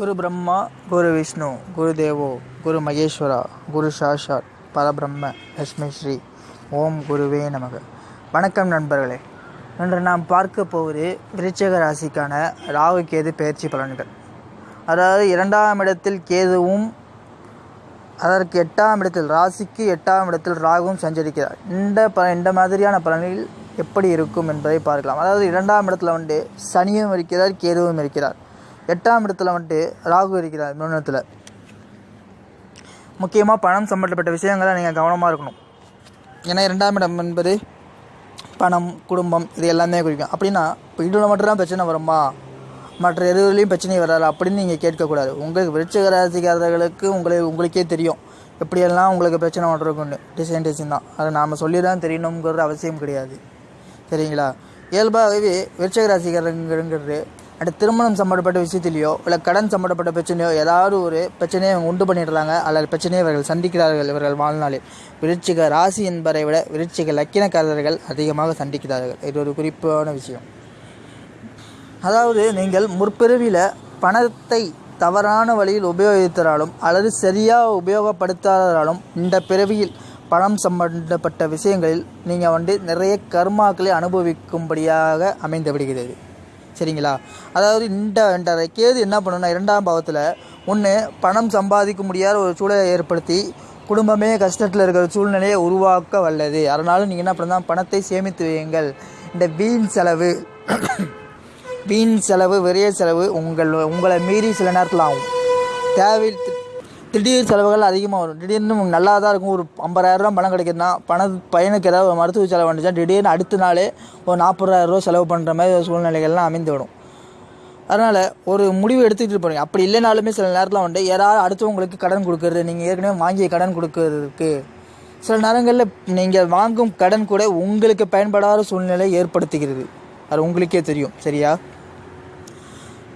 குரு பிரம்மா குரு விஷ்ணு குரு தேவோ குரு மகேஸ்வரா குரு சாஷாத் பரபிரம்ம லட்சுமி ஸ்ரீ. ஓம் குருவே நமக. வணக்கம் நண்பர்களே. இன்று நாம் பார்க்க போவது விருச்சக ராசிக்கான ராகு கேது பயிற்சி பலன்கள். அதாவது இரண்டாம் இடத்தில் கேதுவும் அதற்கு எட்டாம் இடத்தில் ராசிக்கு எட்டாம் இடத்தில் ராகுவும் சஞ்சரிக்கிறார். இந்த ப இந்த மாதிரியான பலனில் எப்படி இருக்கும் என்பதை பார்க்கலாம். அதாவது இரண்டாம் இடத்துல வந்து சனியும் இருக்கிறார் கேதுவும் இருக்கிறார். எட்டாம் இடத்துல வந்துட்டு ராகு இருக்கிறார் மின்னத்தில். முக்கியமாக பணம் சம்பந்தப்பட்ட விஷயங்களை நீங்கள் கவனமாக இருக்கணும். ஏன்னா இரண்டாம் இடம் என்பது பணம் குடும்பம் இது எல்லாமே குறிக்கும். அப்படின்னா இப்போ இதில் மட்டும்தான் பிரச்சனை வருமா? மற்ற எதுலையும் பிரச்சனை வராது? அப்படின்னு நீங்கள் கேட்கக்கூடாது. உங்களுக்கு விருச்சிக ராசிக்காரர்களுக்கு உங்களை உங்களுக்கே தெரியும். எப்படியெல்லாம் உங்களுக்கு பிரச்சனை வந்துருக்குன்னு டிசைன் டிசைன் தான். அதை நாம் சொல்லி தான் தெரியணுங்கிறது அவசியம் கிடையாது. சரிங்களா? இயல்பாகவே விருச்சிக ராசிக்காரங்கிறது அடுத்த திருமணம் சம்மந்தப்பட்ட விஷயத்திலையோ இல்லை கடன் சம்மந்தப்பட்ட பிரச்சனையோ ஏதாவது ஒரு பிரச்சனையை அவங்க உண்டு பண்ணிடுறாங்க. அல்லது பிரச்சனையை இவர்கள் சந்திக்கிறார்கள் இவர்கள் வாழ்நாளில். விருட்சிக ராசி என்பதை விட விருட்சிக லக்கினக்காரர்கள் அதிகமாக சந்திக்கிறார்கள். இது ஒரு குறிப்பான விஷயம். அதாவது நீங்கள் முற்பிறவியில் பணத்தை தவறான வழியில் உபயோகித்தாலும் அல்லது சரியாக உபயோகப்படுத்தாதாலும் இந்த பிறவியில் பணம் சம்பந்தப்பட்ட விஷயங்களில் நீங்கள் வந்து நிறைய கர்மாக்களை அனுபவிக்கும்படியாக அமைந்து விடுகிறது. சரிங்களா? அதாவது இந்த இந்த கேது என்ன பண்ணுன்னா இரண்டாம் பாவத்தில் ஒன்று பணம் சம்பாதிக்க முடியாத ஒரு சூழலை ஏற்படுத்தி குடும்பமே கஷ்டத்தில் இருக்கிற சூழ்நிலையை உருவாக்க வல்லது. அதனால நீங்கள் என்ன பண்ணலாம்? பணத்தை சேமித்து வையுங்கள். இந்த வீண் செலவு வீண் செலவு விரைய செலவு உங்கள் உங்களை மீறி சில நேரத்தில் ஆகும். தேவை திடீர் செலவுகள் அதிகமாக வரும். திடீர்னு நல்லா தான் இருக்கும். ஒரு ஐம்பதாயிரரூவா பணம் கிடைக்குதுன்னா பண பையனுக்கு ஏதாவது ஒரு மருத்துவ செலவு வந்துச்சா திடீர்னு அடுத்த நாளே ஒரு நாற்பதாயிரரூவா செலவு பண்ணுற மாதிரி ஒரு சூழ்நிலைகள்லாம் அமைந்து விடும் அதனால் ஒரு முடிவு எடுத்துக்கிட்டு போகிறீங்க அப்படி இல்லைனாலுமே சில நேரத்தில் வந்து யாராவது அடுத்தவங்களுக்கு கடன் கொடுக்கறது நீங்கள் ஏற்கனவே வாங்கிய கடன் கொடுக்கறதுக்கு சில நேரங்களில் நீங்கள் வாங்கும் கடன் கூட உங்களுக்கு பயன்படாத சூழ்நிலை ஏற்படுத்துகிறது அது உங்களுக்கே தெரியும். சரியா?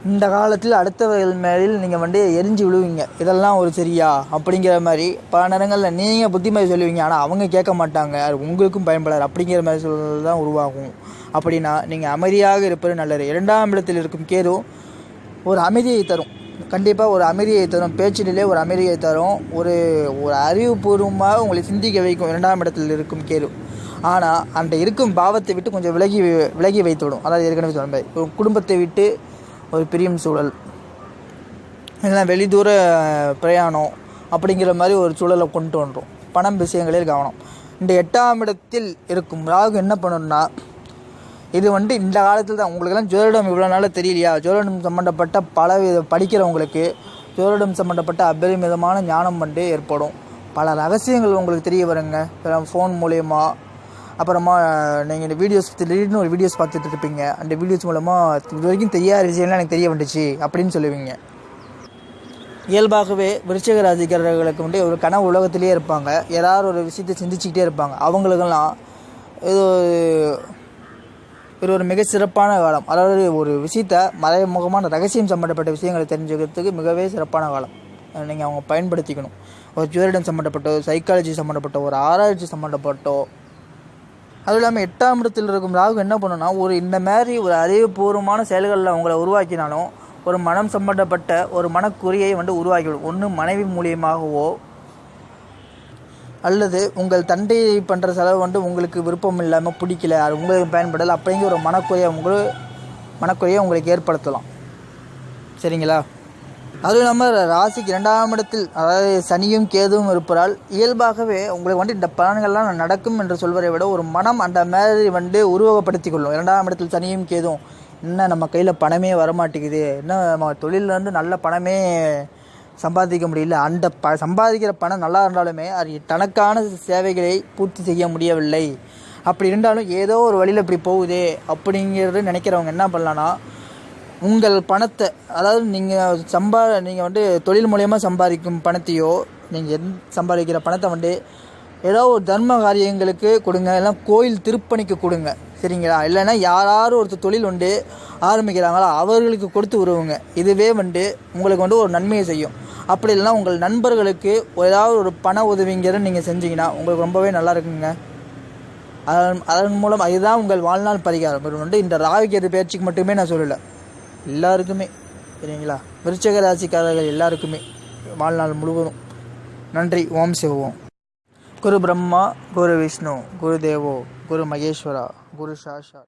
இந்த காலத்தில் அடுத்தவர்கள் மேலில் நீங்கள் வந்து எரிஞ்சு விழுவீங்க. இதெல்லாம் ஒரு சரியா? அப்படிங்கிற மாதிரி பல நேரங்களில் நீங்கள் புத்திமதி சொல்லுவீங்க. ஆனால் அவங்க கேட்க மாட்டாங்க. அது உங்களுக்கும் பயன்படாது. அப்படிங்கிற மாதிரி சூழல் தான் உருவாகும். அப்படின்னா நீங்கள் அமைதியாக இருப்பது நல்லது. இரண்டாம் இடத்தில் இருக்கும் கேது ஒரு அமைதியை தரும். கண்டிப்பாக ஒரு அமைதியை தரும். பேச்சிலே ஒரு அமைதியை தரும். ஒரு ஒரு அறிவுபூர்வமாக உங்களை சிந்திக்க வைக்கும் இரண்டாம் இடத்தில் இருக்கும் கேது. ஆனால் அந்த இருக்கும் பாவத்தை விட்டு கொஞ்சம் விலகி விலகி வைத்துவிடும். அதாவது ஏற்கனவே சொன்ன மாதிரி ஒரு குடும்பத்தை விட்டு ஒரு பிரியும் சூழல். இல்லைனா வெளிதூர பிரயாணம் அப்படிங்கிற மாதிரி ஒரு சூழலை கொண்டு வந்துடும் பணம் விஷயங்களில் கவனம். இந்த எட்டாம் இடத்தில் இருக்கும் ராகு என்ன பண்ணணும்னா இது வந்து இந்த காலத்தில் தான். உங்களுக்கெல்லாம் ஜோதிடம் இவ்வளோ நாள் தெரியலையா? ஜோதிடம் சம்மந்தப்பட்ட பல வித படிக்கிறவங்களுக்கு ஜோதிடம் சம்மந்தப்பட்ட அபரிமிதமான ஞானம் வந்து ஏற்படும். பல ரகசியங்கள் உங்களுக்கு தெரிய வருங்க. ஃபோன் மூலயமா அப்புறமா நீங்கள் இந்த வீடியோஸ் திடீர்னு ஒரு வீடியோஸ் பார்த்துட்டு இருப்பீங்க. அந்த வீடியோஸ் மூலமாக இது வரைக்கும் தெரியாத விஷயம்லாம் எனக்கு தெரிய வந்துச்சு அப்படின்னு சொல்லுவீங்க. இயல்பாகவே விருச்சிக ராசிக்காரர்களுக்கு வந்து ஒரு கனவு உலகத்திலே இருப்பாங்க. யாராவது ஒரு விஷயத்தை சிந்திச்சுக்கிட்டே இருப்பாங்க. அவங்களுக்கெல்லாம் இது இது ஒரு மிக சிறப்பான காலம். அதாவது ஒரு விஷயத்த மறைமுகமான ரகசியம் சம்மந்தப்பட்ட விஷயங்களை தெரிஞ்சுக்கிறதுக்கு மிகவே சிறப்பான காலம். நீங்கள் அவங்க பயன்படுத்திக்கணும். ஒரு ஜுவரிடம் சம்மந்தப்பட்டோ சைக்காலஜி சம்மந்தப்பட்ட ஒரு ஆராய்ச்சி சம்மந்தப்பட்டோ அதுவும் இல்லாமல் எட்டாம் இடத்தில் இருக்கும் ராகு என்ன பண்ணுன்னா ஒரு இந்த மாதிரி ஒரு அறிவுபூர்வமான செயல்களில் அவங்கள உருவாக்கினாலும் ஒரு மனம் சம்பந்தப்பட்ட ஒரு மனக்குறியை வந்து உருவாக்கிவிடும். ஒன்று மனைவி மூலியமாகவோ அல்லது உங்கள் தண்டை பண்ணுற செலவு வந்து உங்களுக்கு விருப்பம் இல்லாமல் பிடிக்கல அது உங்களுக்கு பயன்படலை அப்படிங்கிற ஒரு மனக்குறையை உங்களுக்கு மனக்குறையை உங்களுக்கு ஏற்படுத்தலாம். சரிங்களா? அதுவும் இல்லாமல் ராசிக்கு இரண்டாம் இடத்தில் அதாவது சனியும் கேதுவும் இருப்பதால் இயல்பாகவே உங்களுக்கு வந்து இந்த பலன்கள்லாம் நடக்கும் என்று சொல்வதை விட ஒரு மனம் அந்த மாதிரி வந்து உருவகப்படுத்தி கொள்ளும். இரண்டாம் இடத்தில் சனியும் கேதும் என்ன நம்ம கையில் பணமே வரமாட்டேங்குது என்ன நம்ம தொழிலில் நல்ல பணமே சம்பாதிக்க முடியல அந்த ப சம்பாதிக்கிற பணம் நல்லா இருந்தாலுமே அது தனக்கான சேவைகளை பூர்த்தி செய்ய முடியவில்லை. அப்படி இருந்தாலும் ஏதோ ஒரு வழியில் இப்படி போகுதே அப்படிங்கிறது நினைக்கிறவங்க என்ன பண்ணலான்னா உங்கள் பணத்தை அதாவது நீங்கள் சம்பா நீங்கள் வந்து தொழில் மூலயமா சம்பாதிக்கும் பணத்தையோ நீங்கள் எந் சம்பாதிக்கிற பணத்தை வந்து ஏதோ ஒரு தர்ம காரியங்களுக்கு கொடுங்க எல்லாம் கோயில் திருப்பணிக்கு கொடுங்க சரிங்களா? இல்லைன்னா யாராரும் ஒருத்தர் தொழில் வந்து ஆரம்பிக்கிறாங்களோ அவர்களுக்கு கொடுத்து உருவுங்க இதுவே வந்து உங்களுக்கு வந்து ஒரு நன்மையை செய்யும். அப்படி இல்லைனா உங்கள் நண்பர்களுக்கு ஏதாவது ஒரு பண உதவிங்கிற நீங்கள் செஞ்சீங்கன்னா உங்களுக்கு ரொம்பவே நல்லா இருக்குங்க. அதன் அதன் மூலம் அதுதான் உங்கள் வாழ்நாள் பரிகாரம். வந்து இந்த ராகு கேது பயிற்சிக்கு மட்டுமே நான் சொல்லலை. எல்லாருக்குமே சரிங்களா? விருச்சக ராசிக்காரர்கள் எல்லாருக்குமே வாழ்நாள் முழுவதும் நன்றி. ஓம் சிவோம் குரு பிரம்மா குரு விஷ்ணு குரு தேவோ குரு மகேஸ்வரா குரு சாஷா.